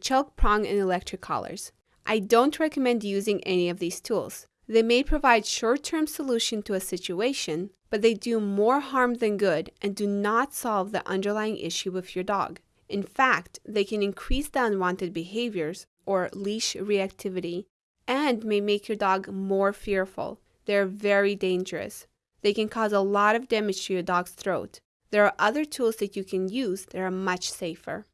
choke prong, and electric collars. I don't recommend using any of these tools. They may provide short-term solution to a situation, but they do more harm than good and do not solve the underlying issue with your dog. In fact, they can increase the unwanted behaviors or leash reactivity and may make your dog more fearful. They're very dangerous. They can cause a lot of damage to your dog's throat. There are other tools that you can use that are much safer.